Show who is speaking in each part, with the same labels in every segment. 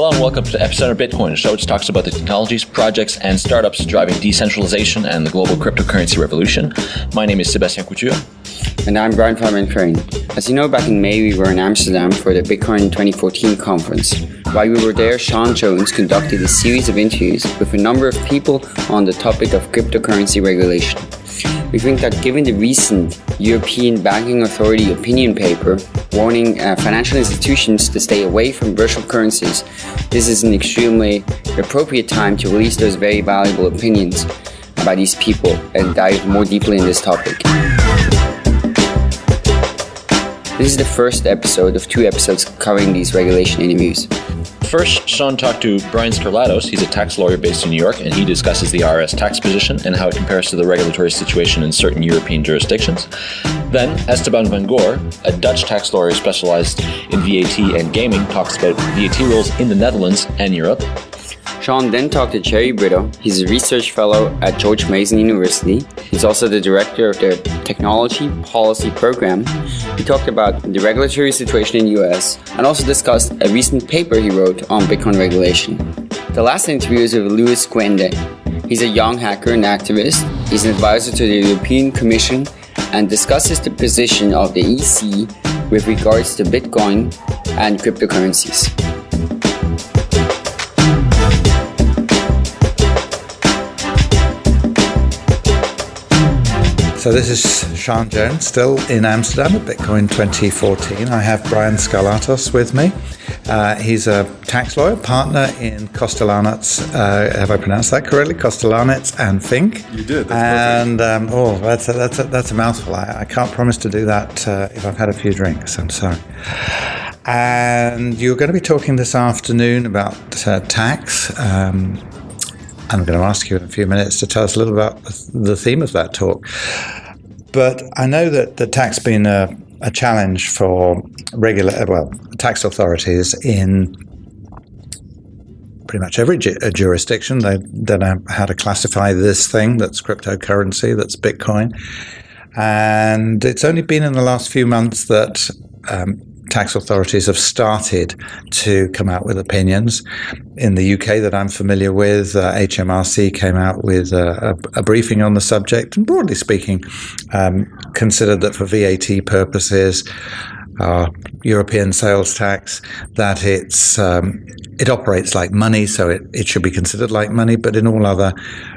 Speaker 1: Hello and welcome to Epicenter Bitcoin, a show which talks about the technologies, projects, and startups driving decentralization and the global cryptocurrency revolution. My name is Sebastian Couture.
Speaker 2: And I'm Brian Fabian Crain. As you know, back in May, we were in Amsterdam for the Bitcoin 2014 conference. While we were there, Sean Jones conducted a series of interviews with a number of people on the topic of cryptocurrency regulation. We think that given the recent European Banking Authority opinion paper warning uh, financial institutions to stay away from virtual currencies, this is an extremely appropriate time to release those very valuable opinions about these people and dive more deeply in this topic. This is the first episode of two episodes covering these regulation interviews.
Speaker 1: First, Sean talked to Brian Skarlatos. He's a tax lawyer based in New York, and he discusses the IRS tax position and how it compares to the regulatory situation in certain European jurisdictions. Then, Esteban van Goor, a Dutch tax lawyer specialized in VAT and gaming, talks about VAT rules in the Netherlands and Europe.
Speaker 2: Sean then talked to Jerry Brito. He's a research fellow at George Mason University. He's also the director of the Technology Policy Program. He talked about the regulatory situation in the US and also discussed a recent paper he wrote on Bitcoin regulation. The last interview is with Luis Cuende. He's a young hacker and activist. He's an advisor to the European Commission and discusses the position of the EC with regards to Bitcoin and cryptocurrencies.
Speaker 3: So this is Sean Jones, still in Amsterdam at Bitcoin 2014. I have Brian Skarlatos with me. Uh, he's a tax lawyer, partner in Kostelanetz. Uh, have I pronounced that correctly? Kostelanetz and Fink.
Speaker 4: You did. That's
Speaker 3: and um, oh, that's a, that's a, that's a mouthful. I, I can't promise to do that uh, if I've had a few drinks. I'm sorry. And you're going to be talking this afternoon about uh, tax. Um, I'm going to ask you in a few minutes to tell us a little about the theme of that talk. But I know that the tax has been a, a challenge for regular, well, tax authorities in pretty much every ju- jurisdiction. They don't know how to classify this thing that's cryptocurrency, that's Bitcoin. And it's only been in the last few months that um, tax authorities have started to come out with opinions. In the UK, that I'm familiar with, uh, HMRC came out with a, a, a, briefing on the subject, and broadly speaking, um, considered that for VAT purposes, uh, European sales tax, that it's um, it operates like money, so it, it should be considered like money, but in all other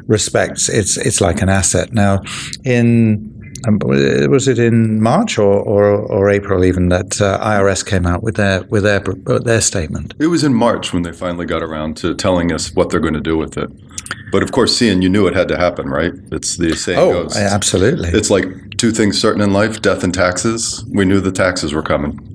Speaker 3: respects, it's it's like an asset. Now, in um, was it in March or, or, or April even that uh, IRS came out with their with their their statement?
Speaker 4: It was in March when they finally got around to telling us what they're going to do with it. But of course, seeing you knew it had to happen, right? It's the saying
Speaker 3: oh,
Speaker 4: goes.
Speaker 3: absolutely.
Speaker 4: It's like two things certain in life: death and taxes. We knew the taxes were coming.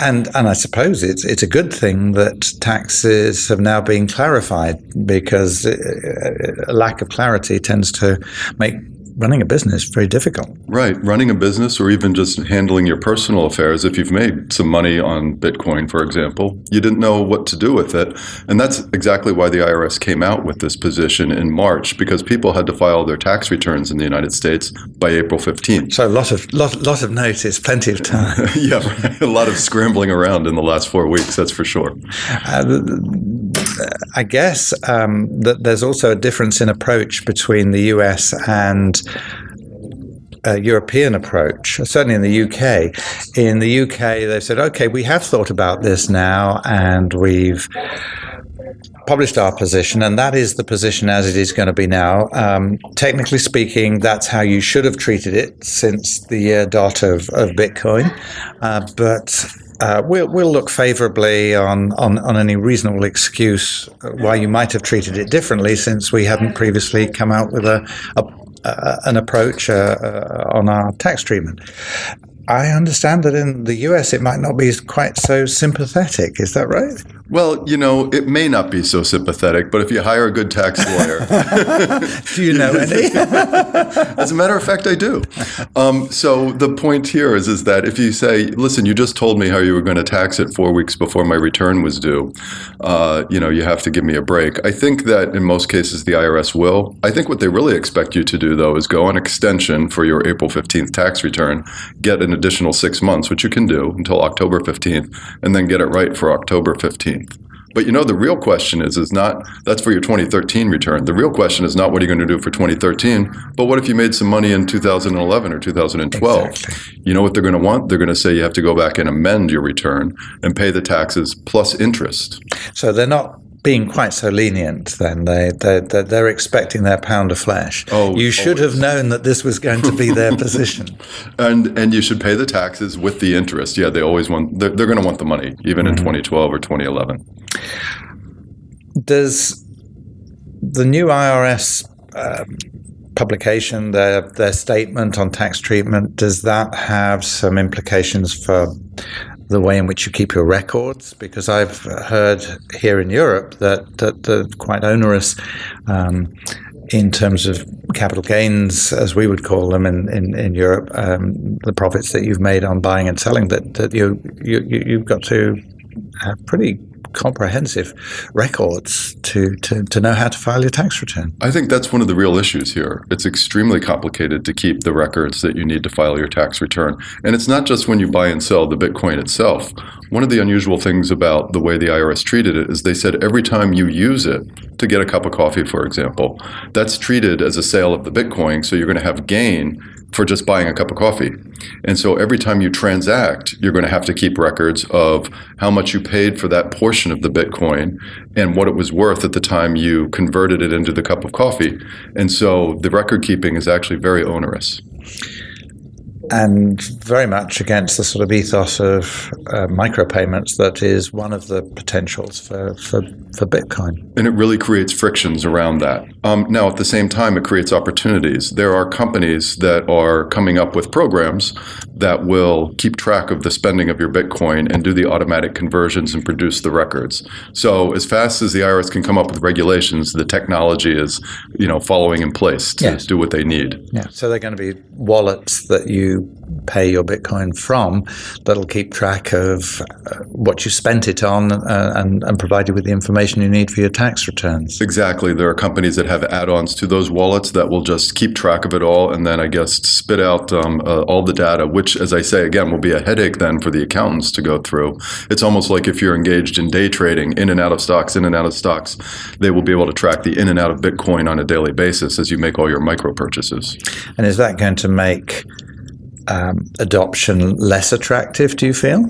Speaker 3: And and I suppose it's it's a good thing that taxes have now been clarified because a uh, lack of clarity tends to make running a business very difficult.
Speaker 4: Right. Running a business or even just handling your personal affairs, if you've made some money on Bitcoin, for example, you didn't know what to do with it. And that's exactly why the IRS came out with this position in March, because people had to file their tax returns in the United States by April 15th.
Speaker 3: So a lot of, lot, lot of notice, plenty of time.
Speaker 4: yeah, right. a lot of scrambling around in the last four weeks, that's for sure. Uh,
Speaker 3: I guess um, that there's also a difference in approach between the US and European approach, certainly in the UK. In the UK, they said, okay, we have thought about this now and we've published our position, and that is the position as it is going to be now. Um, technically speaking, that's how you should have treated it since the dot of, of Bitcoin. Uh, but uh, we'll, we'll look favorably on, on, on any reasonable excuse why you might have treated it differently since we hadn't previously come out with a, a uh, an approach uh, uh, on our tax treatment. I understand that in the US it might not be quite so sympathetic. Is that right?
Speaker 4: Well, you know, it may not be so sympathetic, but if you hire a good tax lawyer.
Speaker 3: do you know any?
Speaker 4: As a matter of fact, I do. Um, so the point here is, is that if you say, listen, you just told me how you were going to tax it four weeks before my return was due, uh, you know, you have to give me a break. I think that in most cases the IRS will. I think what they really expect you to do, though, is go on extension for your April 15th tax return, get an additional six months, which you can do until October 15th, and then get it right for October 15th. But you know, the real question is is not that's for your 2013 return. The real question is not what are you going to do for 2013, but what if you made some money in 2011 or 2012?
Speaker 3: Exactly.
Speaker 4: You know what they're going to want? They're going to say you have to go back and amend your return and pay the taxes plus interest.
Speaker 3: So they're not being quite so lenient then. They, they, they're, they're expecting their pound of flesh.
Speaker 4: Oh,
Speaker 3: you should have known that this was going to be their position.
Speaker 4: And and you should pay the taxes with the interest. Yeah, they always want they're, they're going to want the money even in 2012 or 2011.
Speaker 3: Does the new IRS um, publication, their their statement on tax treatment, does that have some implications for the way in which you keep your records? Because I've heard here in Europe that that they're quite onerous. Um, in terms of capital gains, as we would call them in, in, in Europe, um, the profits that you've made on buying and selling, that, that you, you, you- you've got to have pretty comprehensive records to, to, to know how to file your tax return.
Speaker 4: I think that's one of the real issues here. It's extremely complicated to keep the records that you need to file your tax return. And it's not just when you buy and sell the Bitcoin itself. One of the unusual things about the way the IRS treated it is they said every time you use it to get a cup of coffee, for example, that's treated as a sale of the Bitcoin. So you're going to have gain for just buying a cup of coffee. And so every time you transact, you're going to have to keep records of how much you paid for that portion of the Bitcoin and what it was worth at the time you converted it into the cup of coffee. And so the record keeping is actually very onerous.
Speaker 3: And very much against the sort of ethos of uh, micropayments that is one of the potentials for, for, for Bitcoin.
Speaker 4: And it really creates frictions around that. Um, now, at the same time, it creates opportunities. There are companies that are coming up with programs that will keep track of the spending of your Bitcoin and do the automatic conversions and produce the records. So, as fast as the IRS can come up with regulations, the technology is, you know, following in place to
Speaker 3: Yes.
Speaker 4: do what they need.
Speaker 3: Yeah. So they're going to be wallets that you pay your Bitcoin from that'll keep track of uh, what you spent it on uh, and, and provide you with the information you need for your tax returns.
Speaker 4: Exactly. There are companies that have add-ons to those wallets that will just keep track of it all, and then I guess spit out um, uh, all the data. Which, as I say again, will be a headache then for the accountants to go through. It's almost like if you're engaged in day trading, in and out of stocks, in and out of stocks, they will be able to track the in and out of Bitcoin on a daily basis as you make all your micro purchases.
Speaker 3: And is that going to make um, adoption less attractive, do you feel?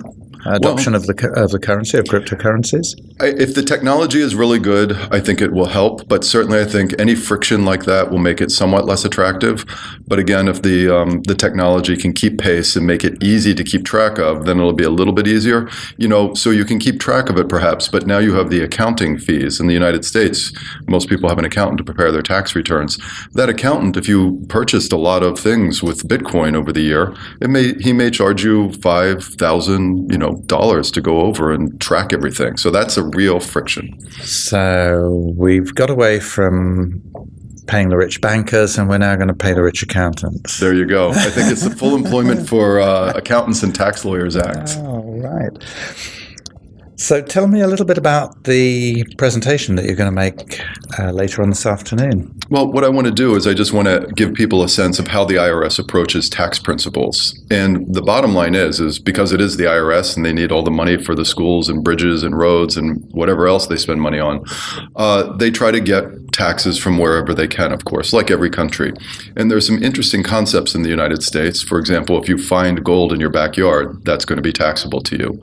Speaker 3: Adoption of the of the currency, of cryptocurrencies?
Speaker 4: I- If the technology is really good, I think it will help. But certainly, I think any friction like that will make it somewhat less attractive. But again, if the um, the technology can keep pace and make it easy to keep track of, then it'll be a little bit easier. You know, so you can keep track of it perhaps. But now you have the accounting fees in the United States. Most people have an accountant to prepare their tax returns. That accountant, if you purchased a lot of things with Bitcoin over the year, it may he may charge you five thousand, you know, dollars to go over and track everything. So that's a real friction.
Speaker 3: So we've got away from paying the rich bankers, and we're now going to pay the rich accountants.
Speaker 4: There you go. I think it's the Full Employment for uh, Accountants and Tax Lawyers Act.
Speaker 3: All right. So tell me a little bit about the presentation that you're going to make uh, later on this afternoon.
Speaker 4: Well, what I want to do is I just want to give people a sense of how the IRS approaches tax principles. And the bottom line is, is because it is the IRS and they need all the money for the schools and bridges and roads and whatever else they spend money on, uh, they try to get taxes from wherever they can, of course, like every country. And there's some interesting concepts in the United States. For example, if you find gold in your backyard, that's going to be taxable to you.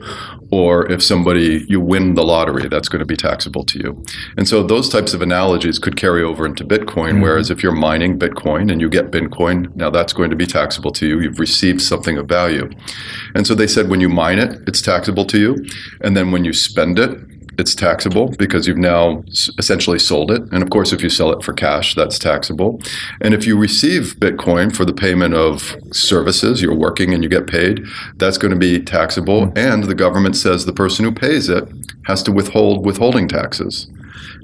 Speaker 4: Or if somebody, you win the lottery, that's going to be taxable to you. And so those types of analogies could carry over into Bitcoin, mm-hmm. whereas if you're mining Bitcoin and you get Bitcoin, now that's going to be taxable to you. You've received something of value. And so they said when you mine it, it's taxable to you. And then when you spend it, it's taxable because you've now essentially sold it. And of course, if you sell it for cash, that's taxable. And if you receive Bitcoin for the payment of services, you're working and you get paid, that's going to be taxable. Mm. And the government says the person who pays it has to withhold withholding taxes.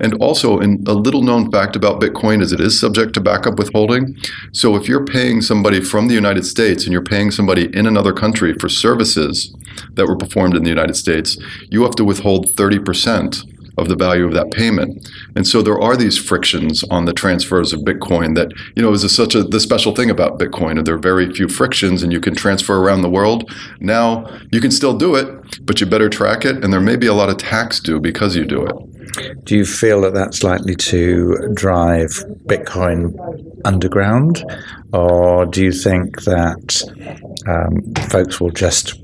Speaker 4: And also, in a little known fact about Bitcoin is it is subject to backup withholding. So if you're paying somebody from the United States and you're paying somebody in another country for services that were performed in the United States, you have to withhold 30% of the value of that payment. And so there are these frictions on the transfers of Bitcoin that, you know, is such a the special thing about Bitcoin. And there are very few frictions and you can transfer around the world. Now you can still do it, but you better track it. And there may be a lot of tax due because you do it.
Speaker 3: Do you feel that that's likely to drive Bitcoin underground, or do you think that um, folks will just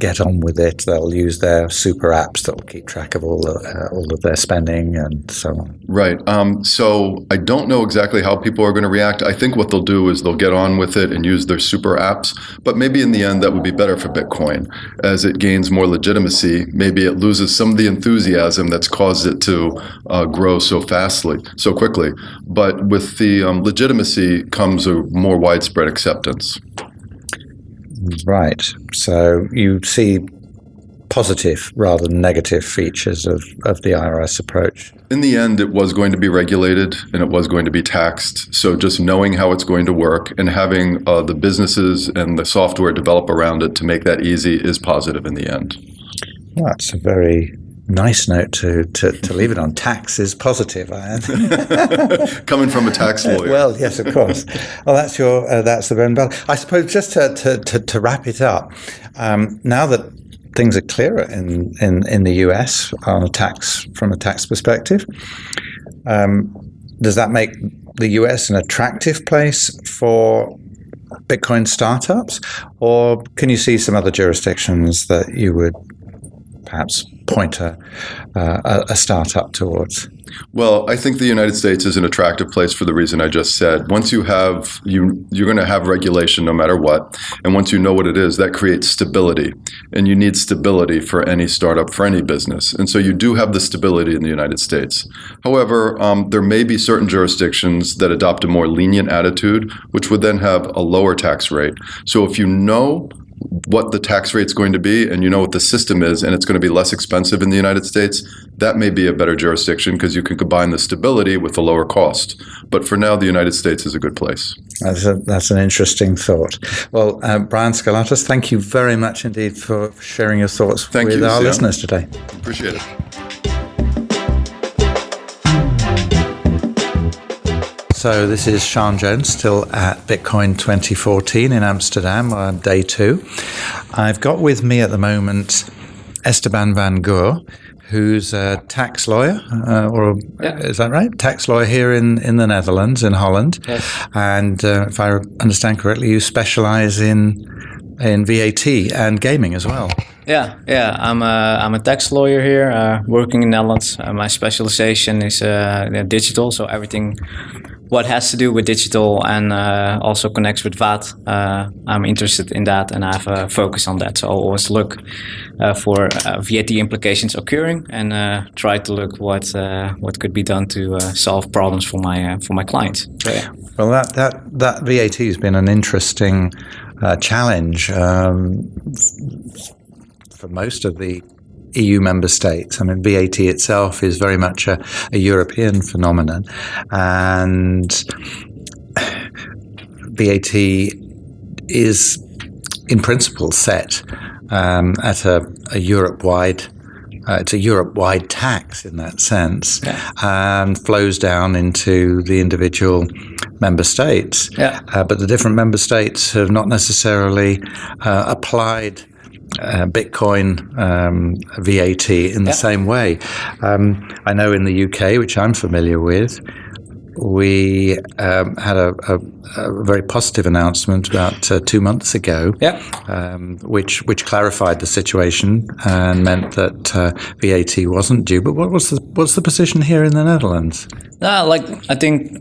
Speaker 3: get on with it. They'll use their super apps that will keep track of all the, uh, all of their spending and so on.
Speaker 4: Right. Um, so I don't know exactly how people are going to react. I think what they'll do is they'll get on with it and use their super apps. But maybe in the end, that would be better for Bitcoin as it gains more legitimacy. Maybe it loses some of the enthusiasm that's caused it to uh, grow so fastly, so quickly. But with the um, legitimacy comes a more widespread acceptance.
Speaker 3: Right. So you see positive rather than negative features of, of the IRS approach.
Speaker 4: In the end, it was going to be regulated and it was going to be taxed. So just knowing how it's going to work and having uh, the businesses and the software develop around it to make that easy is positive in the end.
Speaker 3: That's a very nice note to, to, to leave it on. Tax is positive,
Speaker 4: Coming from a tax lawyer.
Speaker 3: well, yes, of course. Well, that's your uh, that's the and. I suppose just to, to, to, to wrap it up, um, now that things are clearer in, in, in the US on a tax from a tax perspective, um, does that make the US an attractive place for Bitcoin startups, or can you see some other jurisdictions that you would perhaps point a, uh, a startup towards?
Speaker 4: Well, I think the United States is an attractive place for the reason I just said. Once you have you you're going to have regulation no matter what, and once you know what it is, that creates stability, and you need stability for any startup for any business, and so you do have the stability in the United States. However, um, there may be certain jurisdictions that adopt a more lenient attitude, which would then have a lower tax rate. So if you know what the tax rate's going to be and you know what the system is and it's going to be less expensive in the United States, that may be a better jurisdiction because you can combine the stability with the lower cost. But for now, the United States is a good place.
Speaker 3: That's, a, that's an interesting thought. Well, uh, Brian Skarlatos, thank you very much indeed for sharing your thoughts
Speaker 4: thank
Speaker 3: with
Speaker 4: you,
Speaker 3: our listeners today.
Speaker 4: Appreciate it.
Speaker 3: So this is Sean Jones, still at Bitcoin 2014 in Amsterdam, on day two. I've got with me at the moment Esteban van Goor, who's a tax lawyer, uh, or
Speaker 5: Yeah.
Speaker 3: is that right? Tax lawyer here in, in the Netherlands, in Holland.
Speaker 5: Yes.
Speaker 3: And uh, if I understand correctly, you specialize in in VAT and gaming as well.
Speaker 5: Yeah, yeah. I'm a I'm a tax lawyer here, uh, working in Netherlands. Uh, my specialization is uh, digital, so everything what has to do with digital and uh, also connects with VAT. Uh, I'm interested in that, and I have a focus on that. So I'll always look uh, for uh, VAT implications occurring and uh, try to look what uh, what could be done to solve problems for my for my clients. So, yeah.
Speaker 3: Well, that that that VAT has been an interesting challenge um, for most of the EU member states. I mean, VAT itself is very much a, a European phenomenon, and VAT is, in principle, set um, at a, a Europe-wide. Uh, it's a Europe-wide tax in that sense, and flows down into the individual member states.
Speaker 5: Yeah.
Speaker 3: Uh, but the different member states have not necessarily uh, applied uh, Bitcoin um, VAT in the
Speaker 5: Yeah.
Speaker 3: same way. Um, I know in the UK, which I'm familiar with, we um, had a, a, a very positive announcement about uh, two months ago,
Speaker 5: Yeah.
Speaker 3: um, which which clarified the situation and meant that uh, VAT wasn't due. But what was the what's the position here in the Netherlands?
Speaker 5: No, like I think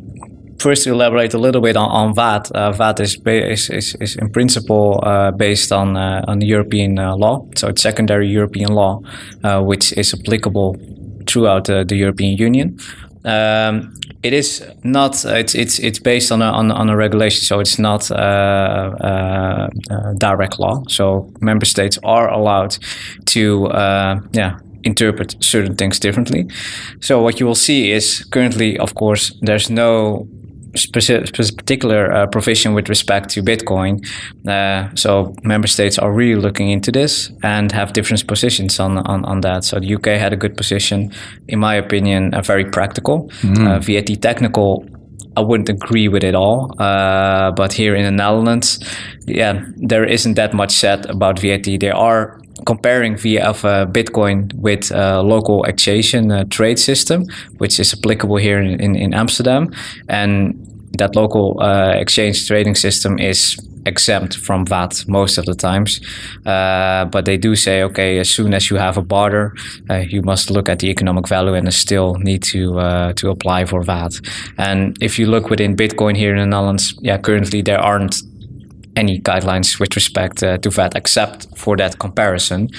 Speaker 5: first elaborate a little bit on, on VAT. Uh, VAT is, is, is, is in principle uh, based on uh, on European uh, law, so it's secondary European law, uh, which is applicable throughout uh, the European Union. Um, it is not. It's it's it's based on a on, on a regulation, so it's not uh, uh, uh, direct law. So member states are allowed to yeah interpret certain things differently. So what you will see is currently, of course, there's no specific, particular uh, provision with respect to Bitcoin. Uh, so member states are really looking into this and have different positions on, on, on that. So the UK had a good position, in my opinion, uh, very practical. Mm. VAT technical I wouldn't agree with it all. Uh, but here in the Netherlands, yeah, there isn't that much said about VAT. There are comparing via of uh, Bitcoin with a local exchange uh, trade system, which is applicable here in, in, in Amsterdam. And that local uh, exchange trading system is exempt from VAT most of the times. Uh, but they do say, okay, as soon as you have a barter, uh, you must look at the economic value and still need to uh, to apply for VAT. And if you look within Bitcoin here in the Netherlands, yeah, currently there aren't any guidelines with respect uh, to VAT except for that comparison,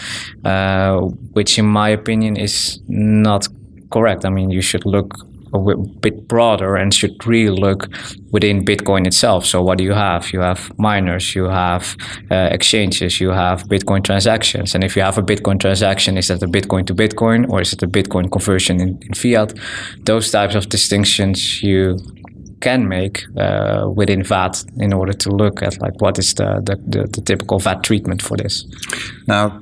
Speaker 5: uh, which in my opinion is not correct. I mean, you should look a bit broader and should really look within Bitcoin itself. So what do you have? You have miners, you have uh, exchanges, you have Bitcoin transactions. And if you have a Bitcoin transaction, is that a Bitcoin to Bitcoin or is it a Bitcoin conversion in, in fiat? Those types of distinctions you can make uh, within VAT in order to look at like what is the, the, the, the typical VAT treatment for this.
Speaker 3: Now,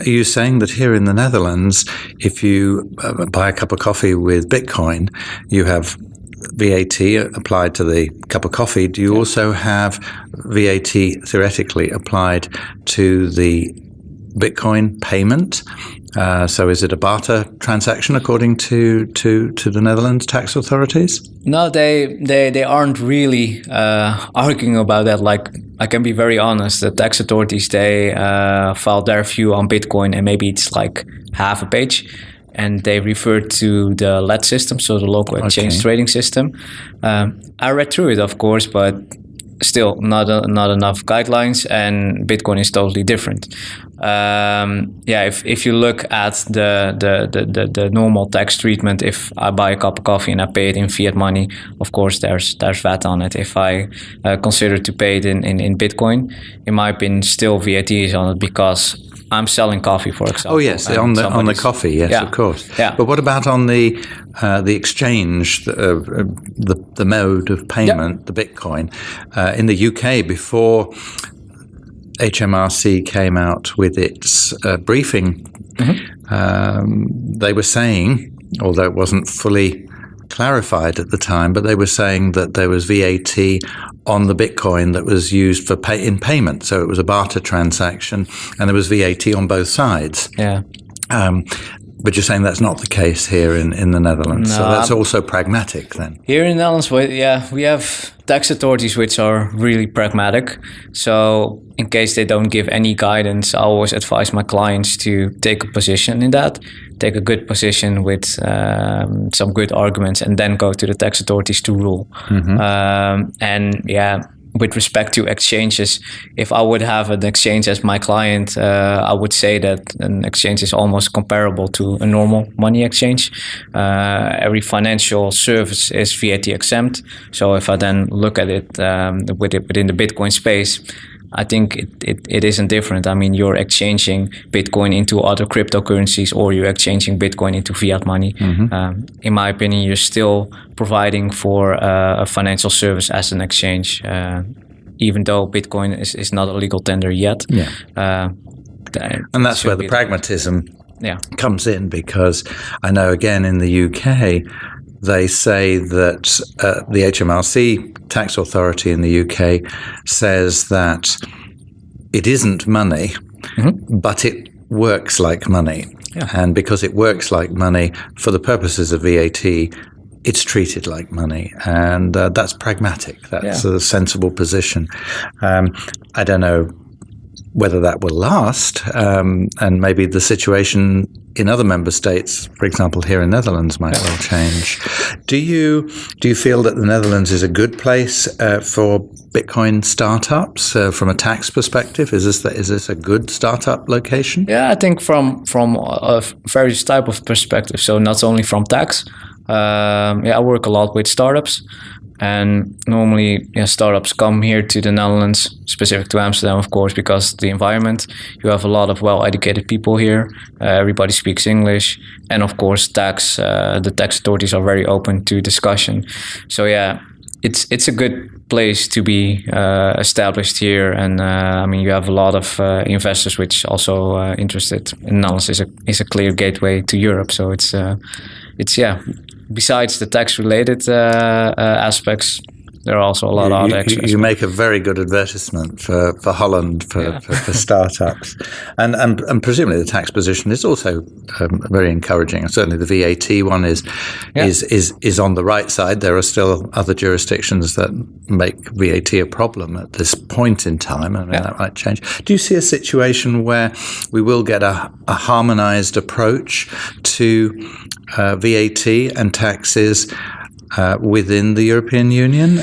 Speaker 3: are you saying that here in the Netherlands, if you uh, buy a cup of coffee with Bitcoin, you have VAT applied to the cup of coffee? Do you also have VAT theoretically applied to the Bitcoin payment? Uh, so is it a barter transaction according to, to, to the Netherlands tax authorities?
Speaker 5: No, they they, they aren't really uh, arguing about that. Like I can be very honest, the tax authorities they uh, filed their view on Bitcoin, and maybe it's like half a page, and they refer to the LET system, so the local exchange okay. trading system. Um, I read through it, of course, but still not a, not enough guidelines, and Bitcoin is totally different um, yeah, if, if you look at the, the, the, the, the normal tax treatment, if I buy a cup of coffee and I pay it in fiat money, of course there's there's VAT on it. If I uh, consider to pay it in, in, in Bitcoin, in my opinion, still VAT is on it because I'm selling coffee, for example.
Speaker 3: Oh yes, on the on the coffee, yes, yeah. of course. Yeah. But what about on the uh, the exchange, the, uh, the, the mode of payment, the Bitcoin uh, in the UK before HMRC came out with its uh, briefing, mm-hmm. um, they were saying, although it wasn't fully clarified at the time, but they were saying that there was VAT on the Bitcoin that was used for pay in payment. So it was a barter transaction, and there was VAT on both sides.
Speaker 5: Yeah.
Speaker 3: Um, but you're saying that's not the case here in, in the Netherlands. No, so that's I'm, also pragmatic then.
Speaker 5: Here in the Netherlands, well, yeah, we have tax authorities which are really pragmatic. So in case they don't give any guidance, I always advise my clients to take a position in that, take a good position with um, some good arguments, and then go to the tax authorities to rule. Mm-hmm. Um, and yeah, with respect to exchanges, if I would have an exchange as my client, uh, I would say that an exchange is almost comparable to a normal money exchange. Uh, every financial service is VAT exempt. So if I then look at it, um, with it within the Bitcoin space, I think it, it, it isn't different. I mean, you're exchanging Bitcoin into other cryptocurrencies or you're exchanging Bitcoin into fiat money. Mm-hmm. Um, in my opinion, you're still providing for uh, a financial service as an exchange, uh, even though Bitcoin is, is not a legal tender yet.
Speaker 3: Yeah. Uh, and that's where the pragmatism yeah. comes in because I know again in the UK they say that uh, the HMRC tax authority in the UK says that it isn't money, mm-hmm. but it works like money. Yeah. And because it works like money for the purposes of VAT, it's treated like money, and uh, that's pragmatic. That's yeah. a sensible position. Um, I don't know whether that will last, um, and maybe the situation in other member states, for example, here in Netherlands, might well change. Do you do you feel that the Netherlands is a good place uh, for Bitcoin startups uh, from a tax perspective? Is this is this a good startup location?
Speaker 5: Yeah, I think from from a various type of perspective. So not only from tax. Um, yeah, I work a lot with startups. And normally, yeah, startups come here to the Netherlands, specific to Amsterdam, of course, because the environment. You have a lot of well-educated people here. Uh, everybody speaks English, and of course, tax. Uh, the tax authorities are very open to discussion. So yeah, it's it's a good place to be uh, established here, and uh, I mean you have a lot of uh, investors which also uh, interested. in Netherlands is a is a clear gateway to Europe, so it's uh, it's yeah. Besides the tax related uh, aspects, there are also a lot of
Speaker 3: you,
Speaker 5: extras.
Speaker 3: you make a very good advertisement for, for Holland for,
Speaker 5: Yeah.
Speaker 3: for, for startups, and, and and presumably the tax position is also um, very encouraging. Certainly the VAT one is
Speaker 5: Yeah.
Speaker 3: is is is on the right side. There are still other jurisdictions that make VAT a problem at this point in time. I mean
Speaker 5: Yeah.
Speaker 3: that might change. Do you see a situation where we will get a, a harmonised approach to uh, VAT and taxes? Uh, within the European Union,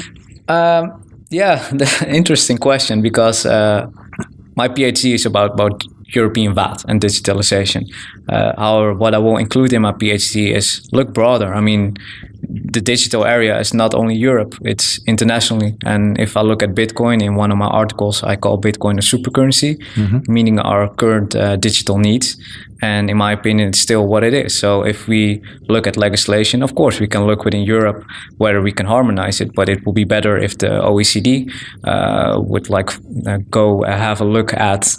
Speaker 5: Um, yeah, interesting question because uh, my PhD is about about European VAT and digitalization. Uh, however, what I will include in my PhD is look broader. I mean, the digital area is not only Europe; it's internationally. And if I look at Bitcoin in one of my articles, I call Bitcoin a supercurrency, meaning our current uh, digital needs. And in my opinion, it's still what it is. So if we look at legislation, of course, we can look within Europe whether we can harmonize it, but it will be better if the OECD uh, would like uh, go uh, have a look at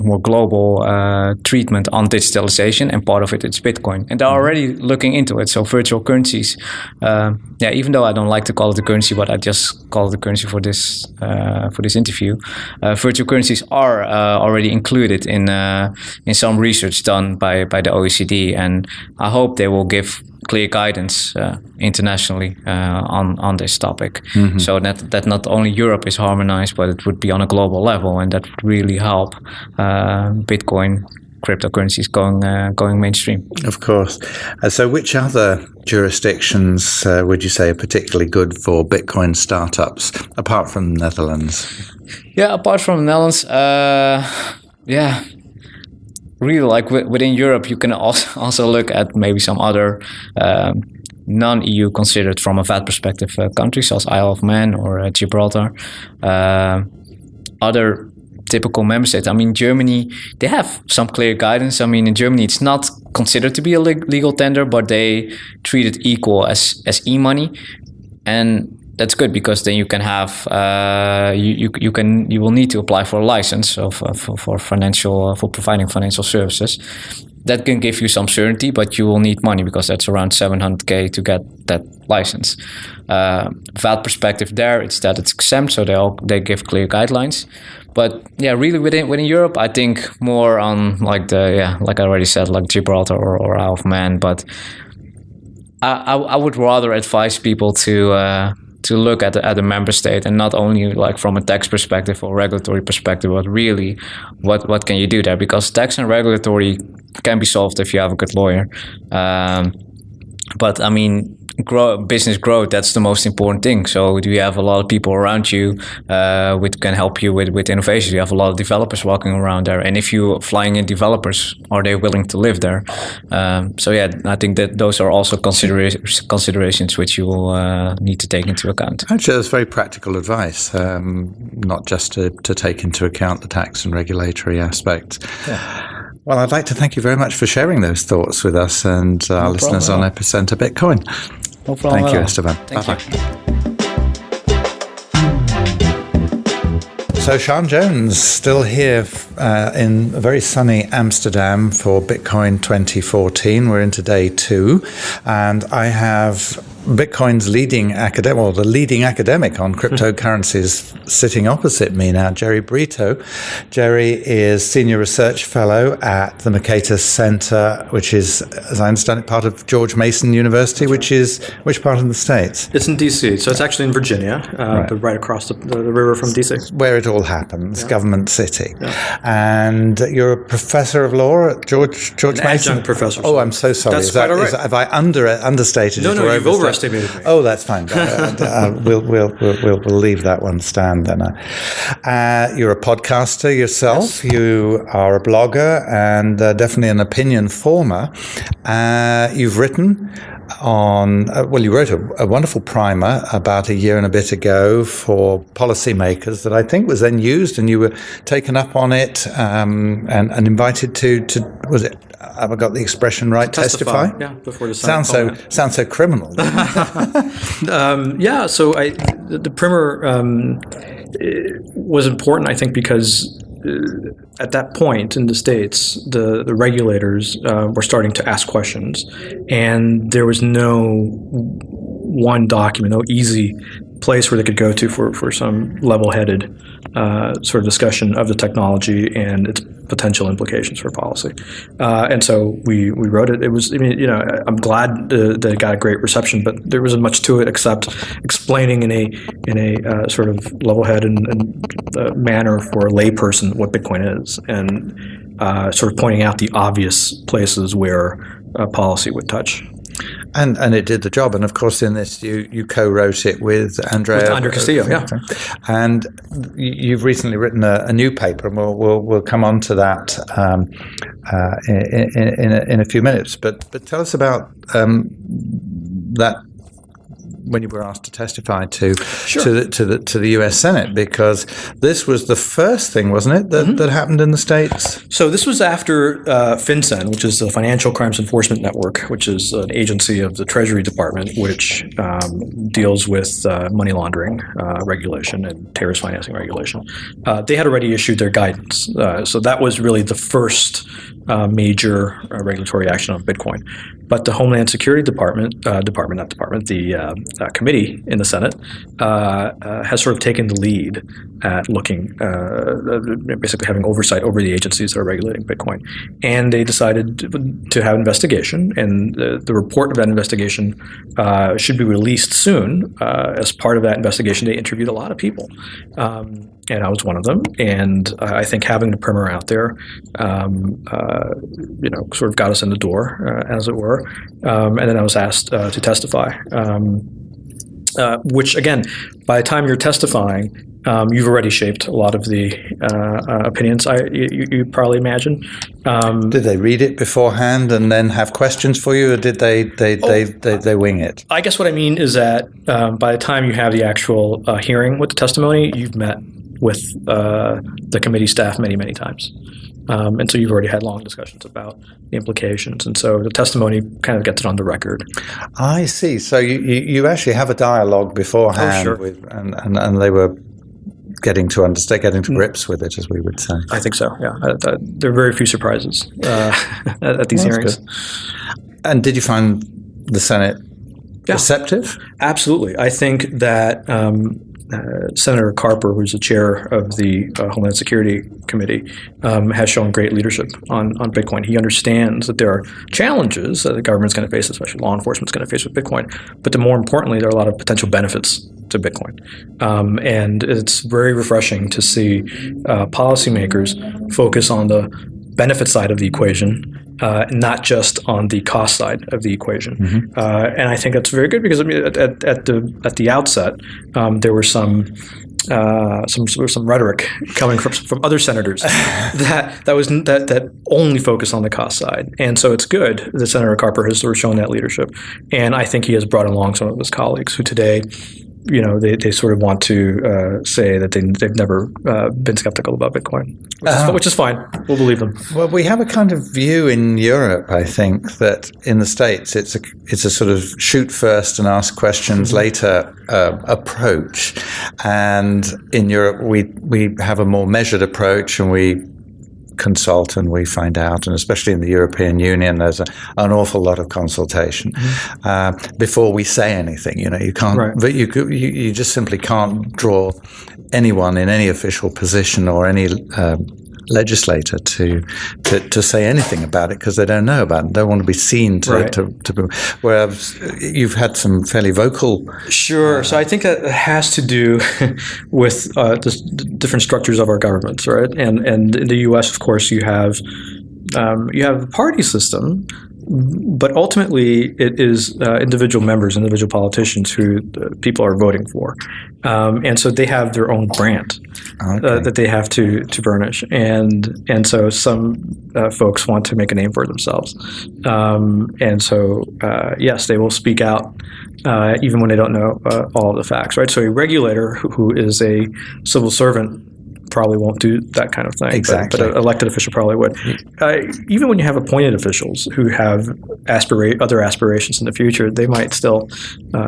Speaker 5: more global uh, treatment on digitalization, and part of it is Bitcoin, and they're already looking into it. So virtual currencies, uh, yeah, even though I don't like to call it a currency, but I just call it a currency for this uh, for this interview. Uh, virtual currencies are uh, already included in uh, in some research done by by the OECD, and I hope they will give clear guidance uh, internationally uh, on on this topic, so that that not only Europe is harmonized, but it would be on a global level, and that would really help uh, Bitcoin cryptocurrencies going uh, going mainstream.
Speaker 3: Of course. Uh, so, which other jurisdictions uh, would you say are particularly good for Bitcoin startups, apart from the Netherlands?
Speaker 5: Yeah, apart from the Netherlands, uh, yeah, really like wi- within Europe, you can also also look at maybe some other um, non-EU considered from a VAT perspective uh, countries, such as Isle of Man or uh, Gibraltar. Uh, other typical member states. I mean, Germany, they have some clear guidance. I mean, in Germany, it's not considered to be a leg- legal tender, but they treat it equal as as e-money, and that's good because then you can have uh, you, you you can you will need to apply for a license of for, for financial uh, for providing financial services. That can give you some certainty, but you will need money because that's around 700k to get that license. Uh, VAT perspective there, it's that it's exempt, so they all, they give clear guidelines. But yeah, really within within Europe, I think more on like the yeah, like I already said, like Gibraltar or, or Isle of Man. But I, I, I would rather advise people to uh, to look at the, at the member state and not only like from a tax perspective or regulatory perspective, but really what what can you do there? Because tax and regulatory can be solved if you have a good lawyer. Um, but I mean, grow business growth that's the most important thing. So do you have a lot of people around you uh, which can help you with with innovation? You have a lot of developers walking around there, and if you flying in developers, are they willing to live there? Um, so yeah, I think that those are also considera- considerations which you will uh, need to take into account.
Speaker 3: Actually, that's very practical advice, um, not just to, to take into account the tax and regulatory aspect. Well, I'd like to thank you very much for sharing those thoughts with us and our listeners on. Epicenter Bitcoin.
Speaker 5: No problem
Speaker 3: Thank you. Esteban.
Speaker 5: Thank
Speaker 3: Bye-bye.
Speaker 5: you.
Speaker 3: So, Sean Jones, still here uh, in very sunny Amsterdam for Bitcoin 2014. We're into day two, and I have Bitcoin's leading academic, the leading academic on cryptocurrencies sitting opposite me now, Jerry Brito. Jerry is Senior Research Fellow at the Mercatus Center, which is, as I understand it, part of George Mason University, which is which part of the States?
Speaker 6: It's in D.C., so it's actually in Virginia, uh,
Speaker 3: Right.
Speaker 6: but right across the, the, river from D.C.
Speaker 3: where it all happens, government city. And you're a professor of law at George George
Speaker 6: An
Speaker 3: Mason.
Speaker 6: professor.
Speaker 3: Oh, I'm so sorry.
Speaker 6: That's
Speaker 3: is that,
Speaker 6: quite all
Speaker 3: is- have I under understated
Speaker 6: No,
Speaker 3: it?
Speaker 6: no,
Speaker 3: or
Speaker 6: you've
Speaker 3: overstated-
Speaker 6: overestimated me.
Speaker 3: Oh, that's fine. Uh, uh, we'll, we'll, we'll, we'll, leave that one stand then. Uh, you're a podcaster yourself. You are a blogger and uh, definitely an opinion former. Uh, you've written on, uh, well, you wrote a, a, wonderful primer about a year and a bit ago for policymakers that I think was then used, and you were taken up on it um, and, and, invited to, to, was it, have I got the expression right?
Speaker 6: Testify. testify? Yeah, before the
Speaker 3: Sounds so, sounds so criminal.
Speaker 6: um, yeah, so I, the, the primer um, was important, I think, because uh, at that point in the states, the the regulators uh, were starting to ask questions, and there was no one document, no easy place where they could go to for, for some level-headed uh, sort of discussion of the technology and its potential implications for policy. Uh, and so we, we wrote it. It was, I mean, you know, I'm glad uh, that it got a great reception, but there wasn't much to it except explaining in a in a uh, sort of level-headed uh, manner for a layperson what Bitcoin is, and uh, sort of pointing out the obvious places where policy would touch.
Speaker 3: And and it did the job. And of course, in this, you, you co-wrote it with Andrea
Speaker 6: with Castillo, yeah.
Speaker 3: And you've recently written a, a, new paper, and we'll we'll, we'll come on to that um, uh, in, in, in, a, in, a, few minutes. But but tell us about um, that when you were asked to testify to
Speaker 6: sure.
Speaker 3: to the, to the to the U.S. Senate because this was the first thing, wasn't it, that, mm-hmm. that happened in the states?
Speaker 6: So this was after uh, FinCEN, which is the Financial Crimes Enforcement Network, which is an agency of the Treasury Department, which um, deals with uh, money laundering uh, regulation and terrorist financing regulation. Uh, they had already issued their guidance, uh, so that was really the first uh, major regulatory action on Bitcoin. But the Homeland Security Department, uh, department, not department, the uh, uh, committee in the Senate uh, uh, has sort of taken the lead at looking, uh, basically having oversight over the agencies that are regulating Bitcoin. And they decided to have an investigation, and the, the report of that investigation should be released soon. as part of that investigation, they interviewed a lot of people. Um, and I was one of them. And uh, I think having the primer out there, um, uh, you know, sort of got us in the door, uh, as it were. Um, and then I was asked uh, to testify, um, uh, which again, by the time you're testifying, um, you've already shaped a lot of the uh, opinions. I you, you, probably imagine.
Speaker 3: Um, did they read it beforehand and then have questions for you, or did they they, oh, they, they, they, wing it?
Speaker 6: I guess what I mean is that um, by the time you have the actual hearing with the testimony, you've met with uh, the committee staff many, many times. Um, and so you've already had long discussions about the implications. And so the testimony kind of gets it on the record.
Speaker 3: I see. So you, you, you actually have a dialogue beforehand,
Speaker 6: oh, sure.
Speaker 3: with, and, and, and they were getting to understand, getting to mm. grips with it, as we would say.
Speaker 6: I think so. Yeah, uh, uh, there are very few surprises uh, at, at, these hearings.
Speaker 3: And did you find the Senate yeah. receptive?
Speaker 6: Absolutely. I think that um, Senator Carper, who's the chair of the uh, Homeland Security Committee, um, has shown great leadership on, on Bitcoin. He understands that there are challenges that the government's going to face, especially law enforcement's going to face with Bitcoin, but the more importantly, there are a lot of potential benefits to Bitcoin. Um, and it's very refreshing to see uh, policymakers focus on the benefit side of the equation uh, not just on the cost side of the equation. Mm-hmm. Uh, and I think that's very good because I mean, at, at the at the outset, um, there were some. Uh, some some rhetoric coming from from other senators that that was that that only focus on the cost side, and so it's good that Senator Carper has sort of shown that leadership, and I think he has brought along some of his colleagues who today you know, they, they sort of want to uh, say that they, they've never uh, been skeptical about Bitcoin, which, uh, is, uh-huh. which, is, fine. We'll believe them.
Speaker 3: Well, we have a kind of view in Europe, I think, that in the States it's a, it's a sort of shoot first and ask questions mm-hmm. later uh, approach. And in Europe, we, we have a more measured approach and we consult and we find out, and especially in the European Union, there's a, an awful lot of consultation mm-hmm. uh, before we say anything. You know, you can't, right. but you, you you just simply can't draw anyone in any official position or any uh, legislator to, to, to say anything about it because they don't know about it. They don't want to be seen to, right. to, to, whereas you've had some fairly vocal.
Speaker 6: Sure. Uh, so I think that has to do with uh, the different structures of our governments, right? And and in the U.S., of course, you have um, you have a party system but ultimately, it is uh, individual members, individual politicians who uh, people are voting for, um, and so they have their own brand uh, that they have to to burnish, and and so some uh, folks want to make a name for themselves, um, and so uh, yes, they will speak out uh, even when they don't know uh, all the facts, right? So a regulator who, who is a civil servant probably won't do that kind of thing. but-
Speaker 3: Exactly.
Speaker 6: But, an elected official probably would. Uh, even when you have appointed officials who have aspira- other aspirations in the future, they might still. Uh,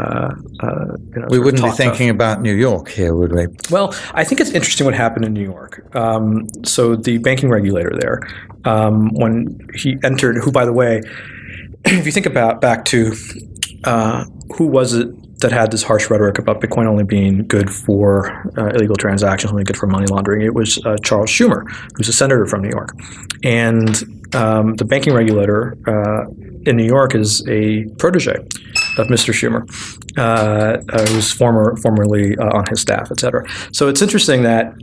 Speaker 6: uh, you know,
Speaker 3: We wouldn't be thinking about New York here, would we?
Speaker 6: Well, I think it's interesting what happened in New York. Um, so the banking regulator there, um, when he entered, who, by the way, if you think about back to uh, who was it that had this harsh rhetoric about Bitcoin only being good for uh, illegal transactions, only good for money laundering, it was uh, Charles Schumer, who's a senator from New York, and um, the banking regulator uh, in New York is a protege of Mr. Schumer, uh, uh, who's former formerly uh, on his staff, et cetera. So it's interesting that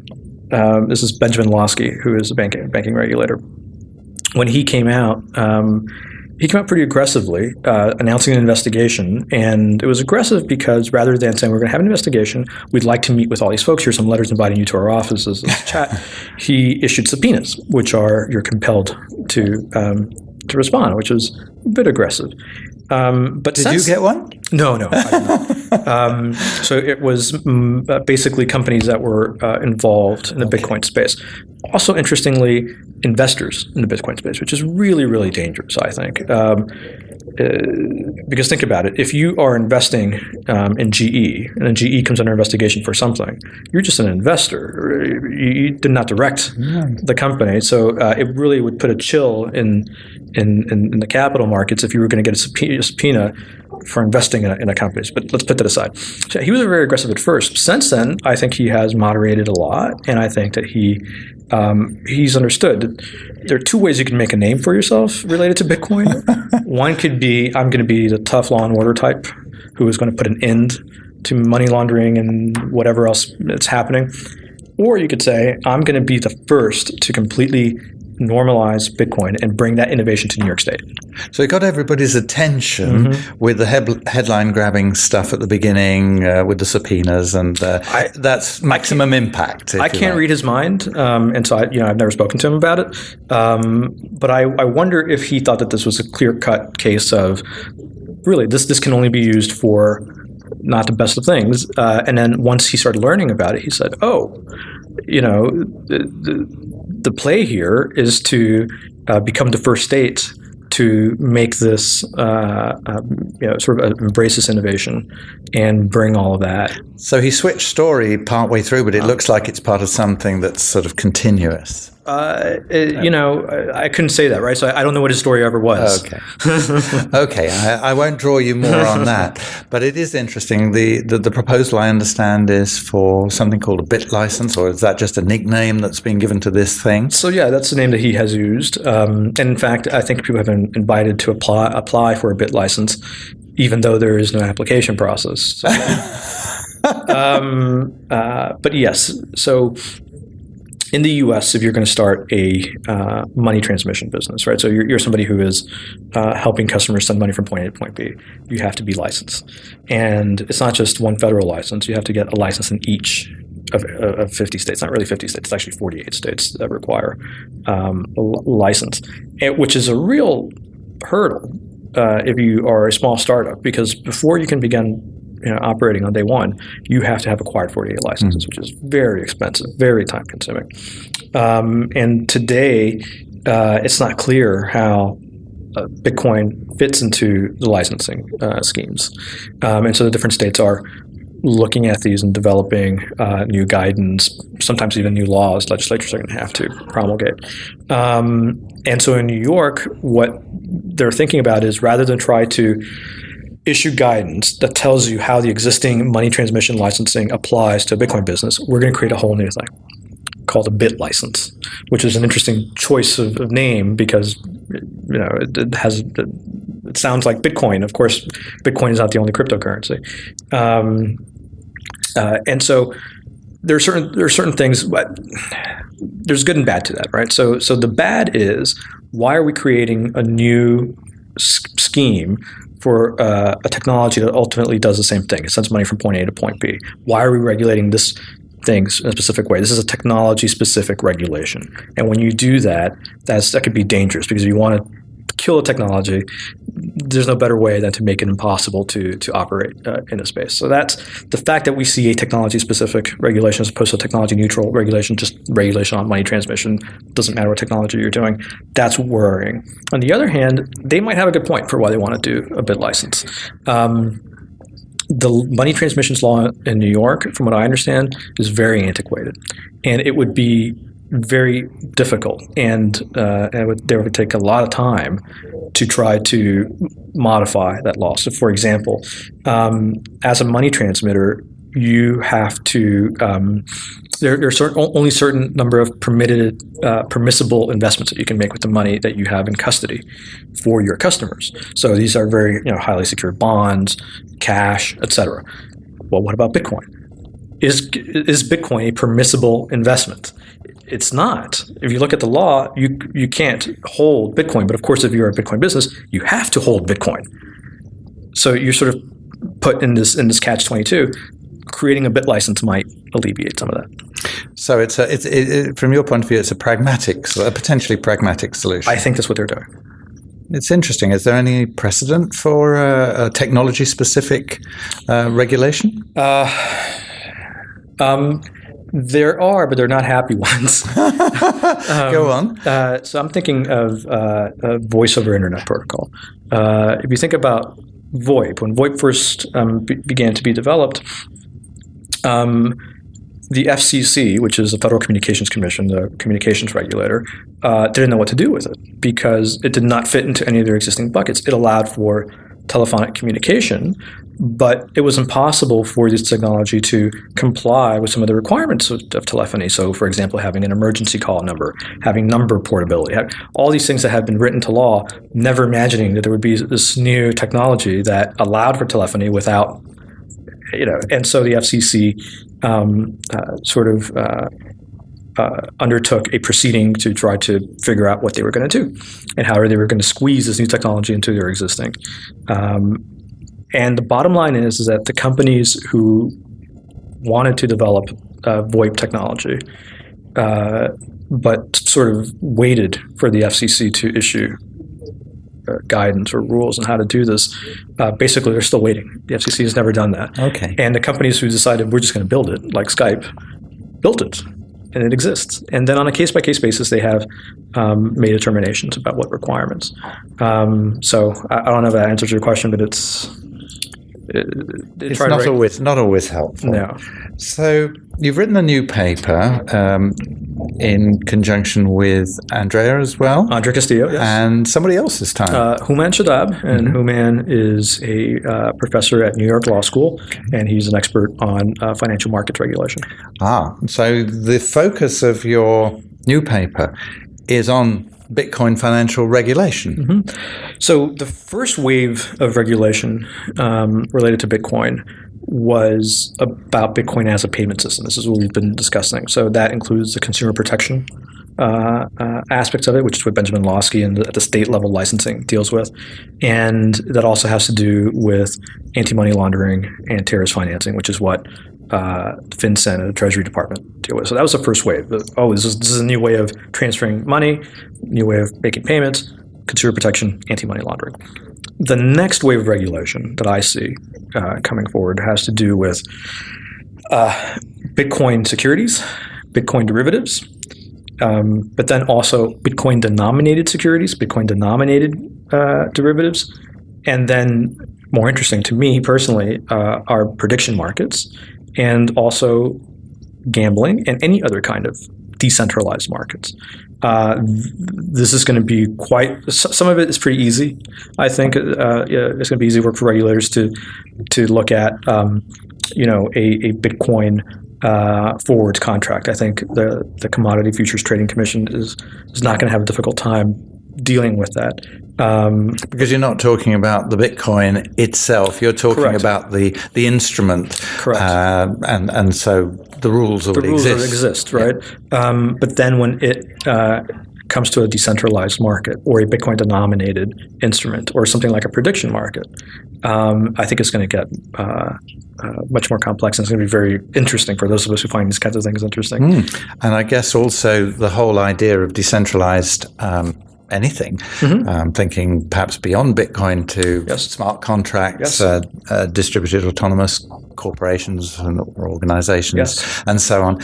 Speaker 6: um, this is Benjamin Lawsky, who is a banking banking regulator. When he came out, um, he came out pretty aggressively, uh, announcing an investigation, and it was aggressive because rather than saying we're going to have an investigation, we'd like to meet with all these folks. Here's some letters inviting you to our offices. Chat. He issued subpoenas, which are you're compelled to um, to respond, which is a bit aggressive. Um, but
Speaker 3: Did you get one?
Speaker 6: no, no. Um, so it was mm, uh, basically companies that were uh, involved in the Bitcoin space. Also, interestingly, investors in the Bitcoin space, which is really, really dangerous, I think. Um, uh, because think about it: if you are investing um, in GE and then GE comes under investigation for something, you're just an investor. You, you did not direct the company, so uh, it really would put a chill in in, in, in the capital markets if you were going to get a subpoena, a subpoena for investing in a, in a company. But let's put that aside. So he was very aggressive at first. Since then, I think he has moderated a lot, and I think that he um, he's understood that there are two ways you can make a name for yourself related to Bitcoin. One could be I'm going to be the tough law and order type who is going to put an end to money laundering and whatever else that's happening. Or you could say, I'm going to be the first to completely normalize Bitcoin and bring that innovation to New York State.
Speaker 3: So it got everybody's attention
Speaker 6: Mm-hmm.
Speaker 3: with the head- headline grabbing stuff at the beginning, uh, with the subpoenas, and uh,
Speaker 6: I-
Speaker 3: that's maximum impact.
Speaker 6: I can't
Speaker 3: like.
Speaker 6: read his mind, um, and so I, you know I've never spoken to him about it. Um, but I, I wonder if he thought that this was a clear cut case of really this this can only be used for not the best of things. Uh, and then once he started learning about it, he said, "Oh, you know, the, the, the play here is to uh, become the first state." To make this, uh, um, you know, sort of embrace this innovation and bring all of that
Speaker 3: So he switched story partway through, but it looks like it's part of something that's sort of continuous.
Speaker 6: Uh, it- you know, I, I couldn't say that, right? So I, I don't know what his story ever was.
Speaker 3: Okay. okay, I, I won't draw you more on that, but it is interesting. The, the the proposal I understand is for something called a bit license, or is that just a nickname that's been given to this thing?
Speaker 6: So yeah, that's the name that he has used. Um, and in fact, I think people have been invited to apply apply for a bit license, even though there is no application process. So, um, uh, but yes, so in the U.S., if you're going to start a uh, money transmission business, right? So you're, you're somebody who is uh, helping customers send money from point A to point B. You have to be licensed, and it's not just one federal license. You have to get a license in each of, of 50 states. Not really 50 states. It's actually 48 states that require um, a license, which is a real hurdle uh, if you are a small startup because before you can begin you know, operating on day one, you have to have acquired 48 licenses, which is very expensive, very time consuming. Um, and today, uh, it's not clear how uh, Bitcoin fits into the licensing uh, schemes. Um, and so the different states are looking at these and developing uh, new guidance, sometimes even new laws legislatures are going to have to promulgate. Um, and so in New York, what they're thinking about is rather than try to issue guidance that tells you how the existing money transmission licensing applies to a Bitcoin business, we're going to create a whole new thing called a bit license, which is an interesting choice of, of name because you know it, it has it sounds like Bitcoin. Of course, Bitcoin is not the only cryptocurrency, um, uh, and so there are certain there are certain things, but there's good and bad to that, right? So so the bad is why are we creating a new s- scheme for uh, a technology that ultimately does the same thing. It sends money from point A to point B. Why are we regulating this things in a specific way? This is a technology specific regulation. And when you do that, that's that could be dangerous because if you want to kill a technology, there's no better way than to make it impossible to to operate uh, in a space. So that's the fact that we see a technology specific regulation as opposed to a technology neutral regulation, just regulation on money transmission, doesn't matter what technology you're doing. That's worrying. On the other hand, they might have a good point for why they want to do a bit license. Um, the money transmissions law in New York, from what I understand, is very antiquated, and it would be very difficult, and uh, it would, there would take a lot of time to try to modify that law. So, for example, um, as a money transmitter, you have to um, there, there are certain, only certain number of permitted uh, permissible investments that you can make with the money that you have in custody for your customers. So these are very you know highly secured bonds, cash, etc. Well, what about Bitcoin? Is is Bitcoin a permissible investment? It's not. If you look at the law, you you can't hold Bitcoin. But of course, if you're a Bitcoin business, you have to hold Bitcoin. So you're sort of put in this in this catch twenty two. Creating a bit license might alleviate some of that.
Speaker 3: So it's a, it's it, it, from your point of view, it's a pragmatic, a potentially pragmatic solution.
Speaker 6: I think that's what they're doing.
Speaker 3: It's interesting. Is there any precedent for uh, a technology-specific uh, regulation?
Speaker 6: Uh, um, there are, but they're not happy ones.
Speaker 3: Go on.
Speaker 6: Uh, so I'm thinking of uh, a voice over internet protocol. Uh, if you think about VoIP, when VoIP first um, be- began to be developed, um, the FCC, which is the Federal Communications Commission, the communications regulator, uh, didn't know what to do with it because it did not fit into any of their existing buckets. It allowed for telephonic communication, but it was impossible for this technology to comply with some of the requirements of, of telephony. So, for example, having an emergency call number, having number portability, all these things that have been written to law, never imagining that there would be this new technology that allowed for telephony without you know, and so the FCC um, uh, sort of uh, uh, undertook a proceeding to try to figure out what they were going to do and how they were going to squeeze this new technology into their existing. Um, and the bottom line is, is that the companies who wanted to develop uh, VoIP technology, uh, but sort of waited for the FCC to issue uh, guidance or rules on how to do this, uh, basically they're still waiting. The FCC has never done that.
Speaker 3: Okay.
Speaker 6: And the companies who decided we're just going to build it, like Skype, built it, and it exists. And then on a case by case basis, they have um, made determinations about what requirements. Um, so I, I, don't know if that answers your question, but it's.
Speaker 3: It, it's not always not always helpful.
Speaker 6: No.
Speaker 3: So you've written a new paper um, in conjunction with Andrea as well.
Speaker 6: Andrea Castillo, yes.
Speaker 3: And somebody else this time.
Speaker 6: Uh, Houman Shadab. And mm-hmm. Houman is a uh, professor at New York Law School, and he's an expert on uh, financial markets regulation.
Speaker 3: Ah, so the focus of your new paper is on Bitcoin financial regulation.
Speaker 6: Mm-hmm. So the first wave of regulation um, related to Bitcoin was about Bitcoin as a payment system. This is what we've been discussing. So that includes the consumer protection uh, uh, aspects of it, which is what Benjamin Lawsky and the state level licensing deals with, and that also has to do with anti-money laundering and terrorist financing, which is what uh, FinCEN and the Treasury Department deal with. So that was the first wave. Oh, this is, this is a new way of transferring money, new way of making payments, consumer protection, anti-money laundering. The next wave of regulation that I see uh, coming forward has to do with uh, Bitcoin securities, Bitcoin derivatives, um, but then also Bitcoin denominated securities, Bitcoin denominated uh, derivatives, and then more interesting to me personally uh, are prediction markets and also gambling and any other kind of decentralized markets. Uh, this is going to be quite. Some of it is pretty easy. I think uh, it's going to be easy work for regulators to to look at. Um, you know, a, a Bitcoin uh, forwards contract. I think the the Commodity Futures Trading Commission is is not going to have a difficult time dealing with that.
Speaker 3: Um, because you're not talking about the Bitcoin itself, you're talking correct. about the the instrument.
Speaker 6: Correct. Uh,
Speaker 3: and and so the rules already
Speaker 6: the rules
Speaker 3: exist.
Speaker 6: exist, right? Yeah. Um, but then when it uh, comes to a decentralized market or a Bitcoin denominated instrument or something like a prediction market, um, I think it's going to get uh, uh, much more complex and it's going to be very interesting for those of us who find these kinds of things interesting.
Speaker 3: Mm. And I guess also the whole idea of decentralized um, anything, mm-hmm. um, thinking perhaps beyond Bitcoin to yes. smart contracts, yes. uh, uh, distributed autonomous corporations and organizations, yes. and so on.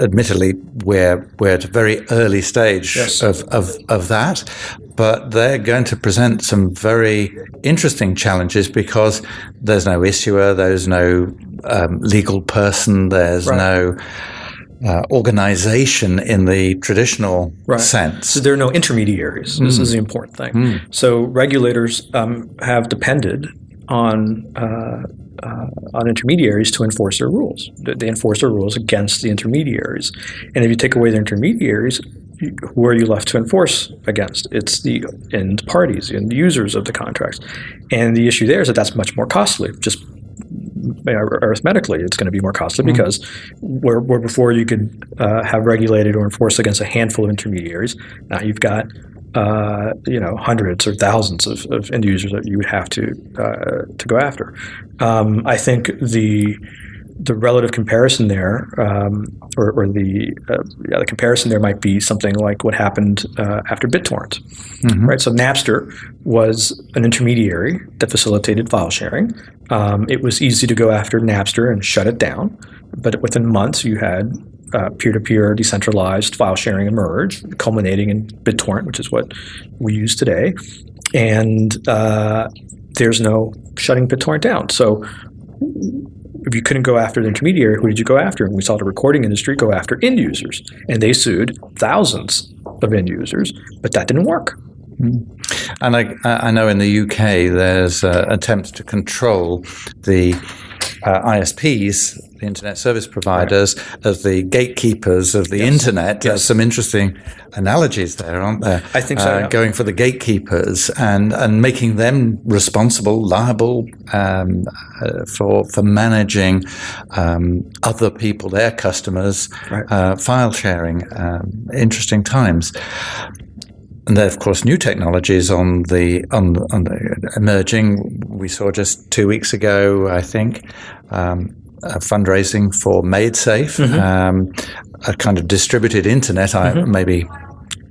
Speaker 3: Admittedly, we're we're at a very early stage of, of, of that, but they're going to present some very interesting challenges because there's no issuer, there's no um, legal person, there's right. no uh, organization in the traditional right. sense.
Speaker 6: So there are no intermediaries. Mm. This is the important thing. Mm. So regulators um, have depended on uh, uh, on intermediaries to enforce their rules. They enforce their rules against the intermediaries, and if you take away the intermediaries, who are you left to enforce against? It's the end parties, the users of the contracts. And the issue there is that that's much more costly. Just arithmetically, it's going to be more costly mm-hmm. because where, where, before you could uh, have regulated or enforced against a handful of intermediaries, now you've got uh, you know hundreds or thousands of, of, end users that you would have to uh, to go after. Um, I think the the relative comparison there, um, or, or, the uh, yeah, the comparison there might be something like what happened uh, after BitTorrent, mm-hmm. right? So Napster was an intermediary that facilitated file sharing. Um, it was easy to go after Napster and shut it down, but within months you had uh, peer-to-peer decentralized file sharing emerge, culminating in BitTorrent, which is what we use today. And uh, there's no shutting BitTorrent down. So if you couldn't go after the intermediary, who did you go after? And we saw the recording industry go after end users, and they sued thousands of end users, but that didn't work.
Speaker 3: Mm. And I, I know in the UK there's uh, attempts to control the uh, ISPs, the internet service providers, right. as the gatekeepers of the yes. internet. Yes. There's some interesting analogies there, aren't there?
Speaker 6: I think so. Uh,
Speaker 3: yeah. Going for the gatekeepers and, and making them responsible, liable um, uh, for for managing um, other people, their customers, right. Uh, file sharing. Um, interesting times and then, of course, new technologies on the on, on the emerging. We saw just two weeks ago, I think, um, fundraising for MaidSafe, mm-hmm. um, a kind of distributed internet. Mm-hmm. I maybe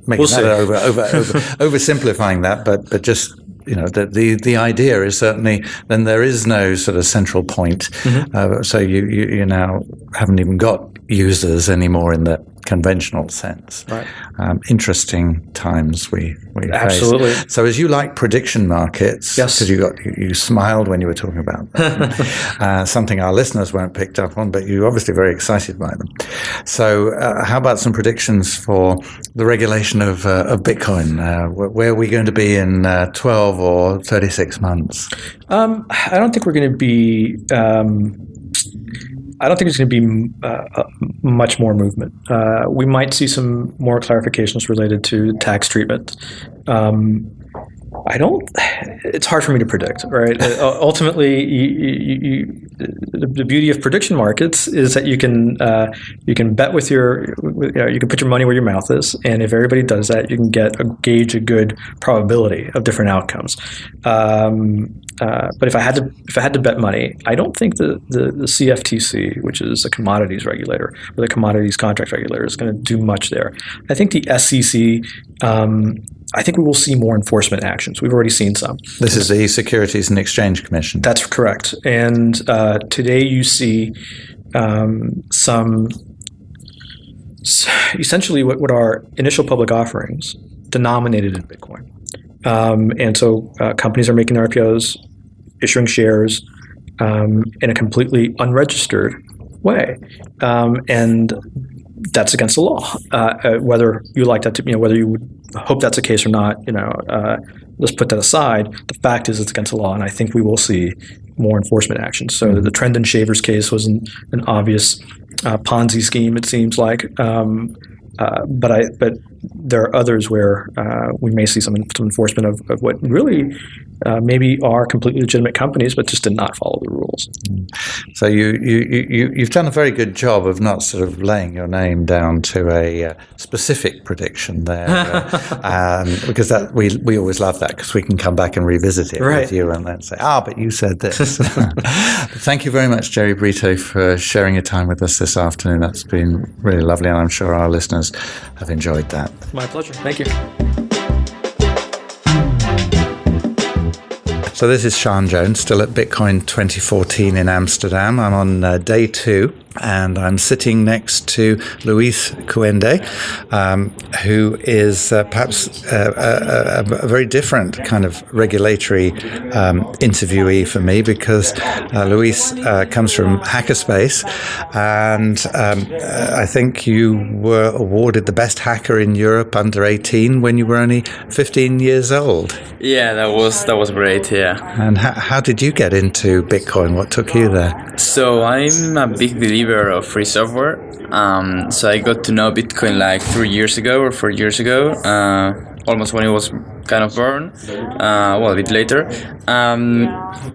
Speaker 3: making we'll that over, over, over oversimplifying that, but but just you know the, the the idea is certainly then there is no sort of central point. Mm-hmm. Uh, so you, you you now haven't even got users anymore in the conventional sense.
Speaker 6: Right.
Speaker 3: Um, interesting times we, we
Speaker 6: Absolutely.
Speaker 3: Face. So as you like prediction markets,
Speaker 6: yes,
Speaker 3: because you got you, you, smiled when you were talking about uh, something our listeners weren't picked up on, but you're obviously very excited by them. So uh, how about some predictions for the regulation of, uh, of Bitcoin? Uh, where are we going to be in uh, 12 or 36 months?
Speaker 6: Um, I don't think we're going to be. Um, I don't think there's going to be uh, uh, much more movement. Uh, we might see some more clarifications related to tax treatment. Um, I don't. It's hard for me to predict, right? Uh, ultimately, you, you, you, the beauty of prediction markets is that you can uh, you can bet with your you, know, you can put your money where your mouth is, and if everybody does that, you can get a gauge a good probability of different outcomes. Um, uh, but if I had to if I had to bet money, I don't think the, the, the CFTC, which is a commodities regulator or the commodities contract regulator, is going to do much there. I think the SEC. Um, I think we will see more enforcement actions. We've already seen some.
Speaker 3: This is the Securities and Exchange Commission.
Speaker 6: That's correct. And uh, today you see um, some essentially what, what are initial public offerings denominated in Bitcoin. Um, and so uh, companies are making RPOs, issuing shares um, in a completely unregistered way. Um, and that's against the law. Uh, uh, whether you like that to, you know, whether you would hope that's the case or not, you know, uh, let's put that aside. The fact is it's against the law, and I think we will see more enforcement action. So mm-hmm. the Trendon Shavers case was an, an obvious uh, Ponzi scheme, it seems like. Um, uh, but I but there are others where uh, we may see some, some enforcement of, of what really uh, maybe are completely legitimate companies, but just did not follow the rules.
Speaker 3: So you, you, you, you've done a very good job of not sort of laying your name down to a uh, specific prediction there, uh, um, because that we, we always love that because we can come back and revisit it
Speaker 6: Right.
Speaker 3: with you and then say, ah, but you said this. Thank you very much, Jerry Brito, for sharing your time with us this afternoon. That's been really lovely, and I'm sure our listeners have enjoyed that.
Speaker 6: My pleasure. Thank you.
Speaker 3: So this is Sean Jones, still at Bitcoin 2014 in Amsterdam. I'm on uh, day two, and I'm sitting next to Luis Cuende, um, who is uh, perhaps uh, a, a, a very different kind of regulatory um, interviewee for me because uh, Luis uh, comes from Hackerspace, and um, uh, I think you were awarded the best hacker in Europe under 18 when you were only 15 years old.
Speaker 7: Yeah, that was that was great. Yeah.
Speaker 3: And how, how did you get into Bitcoin? What took you there?
Speaker 7: So I'm a big believer of free software. Um, so I got to know Bitcoin like three years ago or four years ago, uh, almost when it was kind of born. Uh, well, a bit later. Um,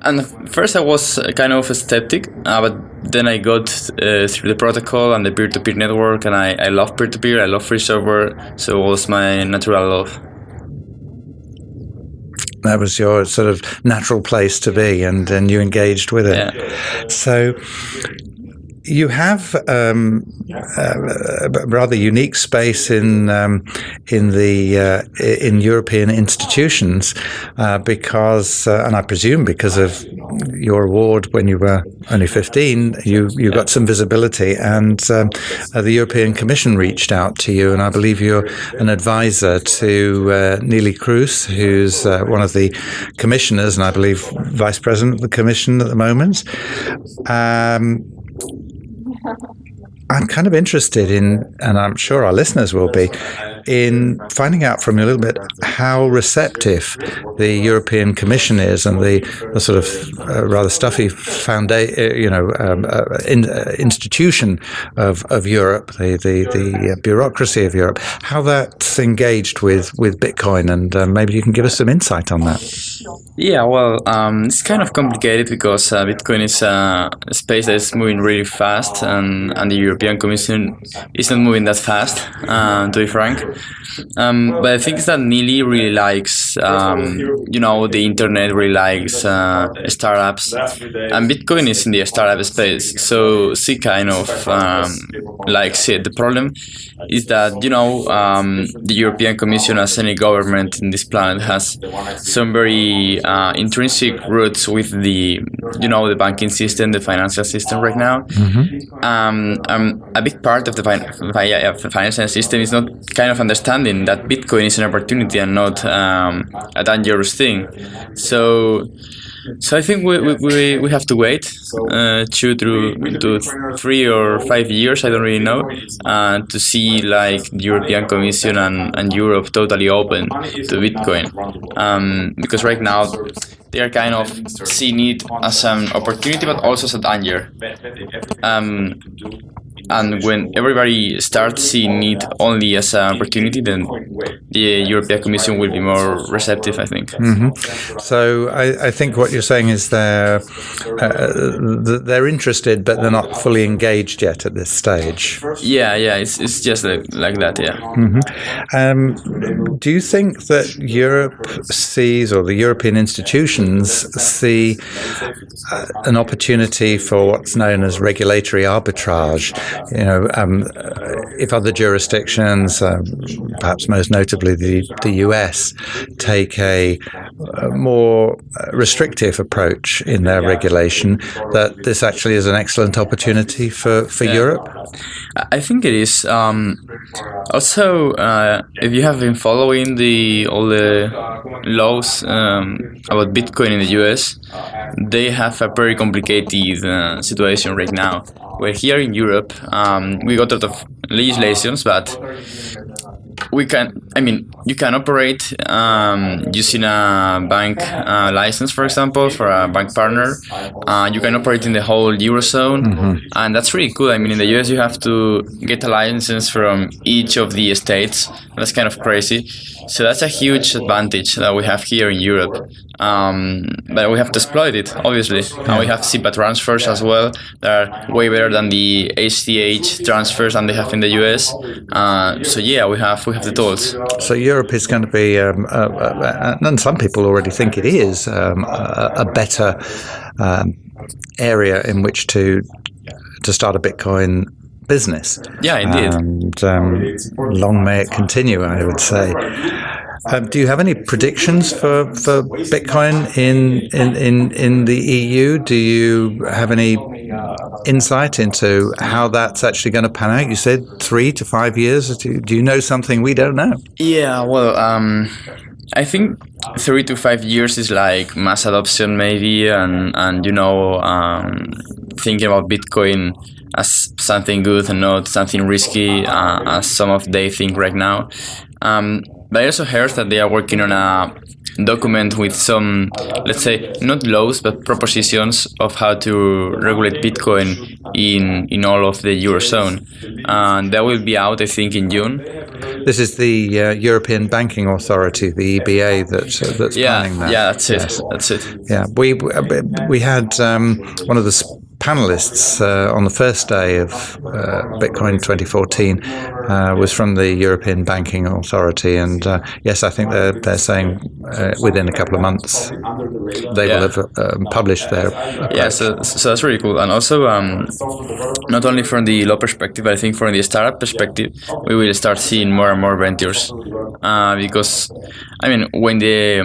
Speaker 7: and first I was kind of a skeptic, uh, but then I got uh, through the protocol and the peer-to-peer network, and I, I love peer-to-peer. I love free software, so it was my natural love.
Speaker 3: That was your sort of natural place to be, and, and you engaged with it.
Speaker 7: Yeah.
Speaker 3: So you have um, a rather unique space in um, in the uh, in European institutions uh, because, uh, and I presume because of your award when you were only fifteen, you you got some visibility, and um, uh, the European Commission reached out to you, and I believe you're an advisor to uh, Neelie Kroes, who's uh, one of the commissioners, and I believe vice president of the Commission at the moment. Um, I'm kind of interested in, and I'm sure our listeners will be, in finding out from you a little bit how receptive the European Commission is and the, the sort of uh, rather stuffy founda- you know, um, uh, in, uh, institution of, of Europe, the, the, the uh, bureaucracy of Europe, how that's engaged with, with Bitcoin. And uh, maybe you can give us some insight on that.
Speaker 7: Yeah, well, um, it's kind of complicated because uh, Bitcoin is uh, a space that is moving really fast, and, and the European Commission is not moving that fast, uh, to be frank. Um, but I think that Neelie really likes, um, you know, the internet really likes uh, startups, and Bitcoin is in the startup space, so she kind of um, likes it. The problem is that you know um, the European Commission, as any government in this planet, has some very uh, intrinsic roots with the you know the banking system, the financial system right now. Um, um, a big part of the, fin- the financial system is not kind of understanding that Bitcoin is an opportunity and not um, a dangerous thing. So. So I think we, we, we, have to wait uh, two through to three or five years, I don't really know, uh, to see like the European Commission and, and Europe totally open to Bitcoin. Um, because right now they are kind of seeing it as an opportunity but also as a danger. Um, and when everybody starts seeing it only as an opportunity, then the European Commission will be more receptive, I think.
Speaker 3: So I, I think what you're saying is they're uh, they're interested, but they're not fully engaged yet at this stage.
Speaker 7: Yeah, yeah, it's, it's just like, like that, yeah.
Speaker 3: Um, do you think that Europe sees, or the European institutions see, uh, an opportunity for what's known as regulatory arbitrage? You know, um, if other jurisdictions, um, perhaps most notably the the US, take a, a more restrictive approach in their regulation, that this actually is an excellent opportunity for for Europe.
Speaker 7: I think it is. Um, also, uh, if you have been following the all the laws um, about Bitcoin in the US, they have a very complicated uh, situation right now. Where here in Europe, um, we got a lot of legislations, but we can. I mean, you can operate um, using a bank uh, license, for example, for a bank partner. Uh, you can operate in the whole eurozone, and that's really cool. I mean, in the US, you have to get a license from each of the states. That's kind of crazy. So that's a huge advantage that we have here in Europe. Um, but we have to exploit it, obviously. And we have SEPA transfers as well that are way better than the ACH transfers than they have in the US. Uh, so yeah, we have we have the tools.
Speaker 3: So Europe is going to be, um, uh, uh, and some people already think it is, um, a, a better um, area in which to to start a Bitcoin business.
Speaker 7: Yeah, indeed.
Speaker 3: And um, long may it continue, I would say. Um, do you have any predictions for, for Bitcoin in, in, in, in the EU? Do you have any insight into how that's actually going to pan out? You said three to five years. Do, do you know something we don't know?
Speaker 7: Yeah, well, um, I think three to five years is like mass adoption, maybe, and and you know, um, thinking about Bitcoin as something good and not something risky, uh, as some of they think right now. Um, but I also heard that they are working on a document with some, let's say, not laws but propositions of how to regulate Bitcoin in in all of the eurozone, and that will be out, I think, in June.
Speaker 3: This is the uh, European Banking Authority, the EBA, that, uh, that's
Speaker 7: Yeah,
Speaker 3: planning that.
Speaker 7: yeah, that's it.
Speaker 3: Yes.
Speaker 7: That's it.
Speaker 3: Yeah, we we had um, one of the panelists uh, on the first day of uh, Bitcoin 2014 uh, was from the European Banking Authority, and uh, yes, I think they're they're saying uh, within a couple of months they
Speaker 7: Yeah.
Speaker 3: will have um, published their
Speaker 7: Yeah, so, so that's really cool. And also, um, not only from the law perspective, but I think from the startup perspective, we will start seeing more and more ventures. Uh, because, I mean, when the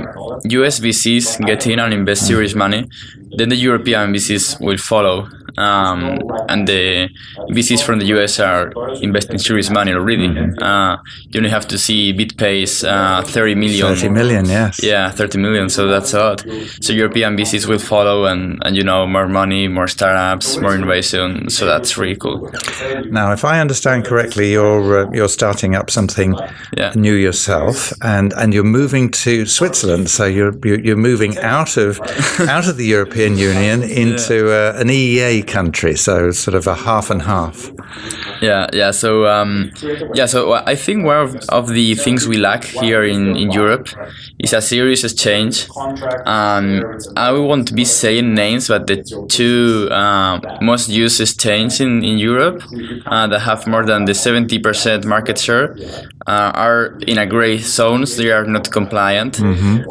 Speaker 7: US VCs get in and invest serious money, then the European VCs will follow. Um, and the VCs from the US are investing serious money already. Uh, you only have to see BitPay's uh, 30 million.
Speaker 3: 30 million. Yes.
Speaker 7: Yeah, 30 million. So that's a lot. So European VCs will follow, and, and you know, more money, more startups, more innovation. So that's really cool.
Speaker 3: Now, if I understand correctly, you're uh, you're starting up something
Speaker 7: Yeah.
Speaker 3: new yourself, and, and you're moving to Switzerland. So you're you're you're moving out of out of the European Union into uh, an EEA country. So sort of a half and half.
Speaker 7: Yeah, yeah. So, um, yeah. So I think one of, of the things we lack here in, in Europe is a serious exchange. Um, I won't be saying names, but the two uh, most used exchanges in, in Europe uh, that have more than the seventy percent market share uh, are in a gray zones. They are not compliant.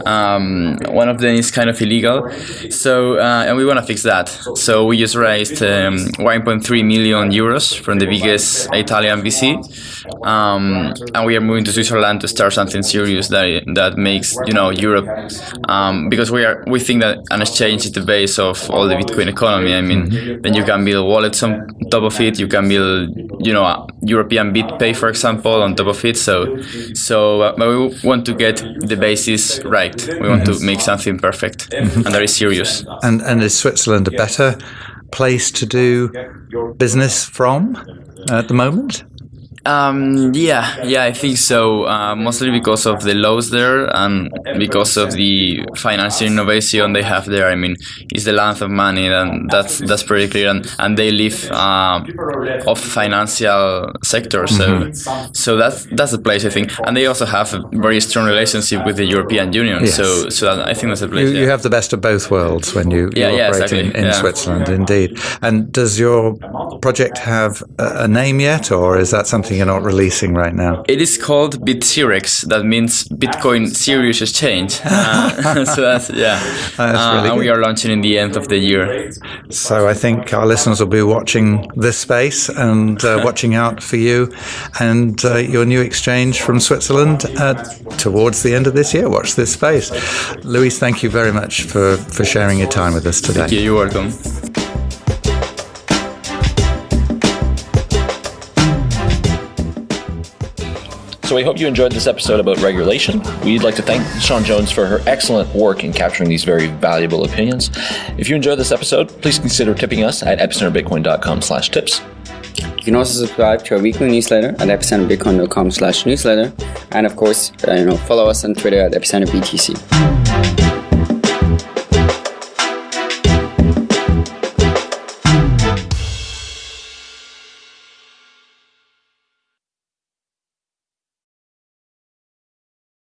Speaker 7: Um, one of them is kind of illegal. So, uh, and we want to fix that. So we just raised um, 1.3 million euros from the biggest Italian VC, um, and we are moving to Switzerland to start something serious that that makes you know Europe, um, because we are we think that an exchange is the base of all the Bitcoin economy. I mean, then you can build wallets on top of it. You can build you know European BitPay, for example, on top of it. So, so uh, we want to get the basis right. We want to make something perfect, and that is serious.
Speaker 3: And and is Switzerland a better place to do business from at the moment?
Speaker 7: Um, yeah, yeah, I think so. Uh, mostly because of the laws there and because of the financial innovation they have there. I mean, it's the land of money, and that's that's pretty clear. And, and they live uh, off financial sector, so so that's that's the place I think. And they also have a very strong relationship with the European Union.
Speaker 3: Yes.
Speaker 7: So so that, I think that's the place.
Speaker 3: You,
Speaker 7: yeah.
Speaker 3: you have the best of both worlds when you, you
Speaker 7: yeah,
Speaker 3: operate in,
Speaker 7: exactly,
Speaker 3: in
Speaker 7: yeah.
Speaker 3: Switzerland, indeed. And does your project have a, a name yet, or is that something you're not releasing right now?
Speaker 7: It is called BitCirex. That means Bitcoin Serious Exchange. Uh, so that's yeah.
Speaker 3: That's
Speaker 7: Uh,
Speaker 3: really
Speaker 7: and we are launching in the end of the year.
Speaker 3: So I think our listeners will be watching this space and uh, watching out for you and uh, your new exchange from Switzerland uh, towards the end of this year. Watch this space. Luis, thank you very much for, for sharing your time with us today.
Speaker 7: Yeah, you're welcome.
Speaker 1: So we hope you enjoyed this episode about regulation. We'd like to thank Sean Jones for her excellent work in capturing these very valuable opinions. If you enjoyed this episode, please consider tipping us at epicenterbitcoin.com slash tips.
Speaker 2: You can also subscribe to our weekly newsletter at epicenterbitcoin.com slash newsletter. And of course, uh, you know, follow us on Twitter at epicenterbtc.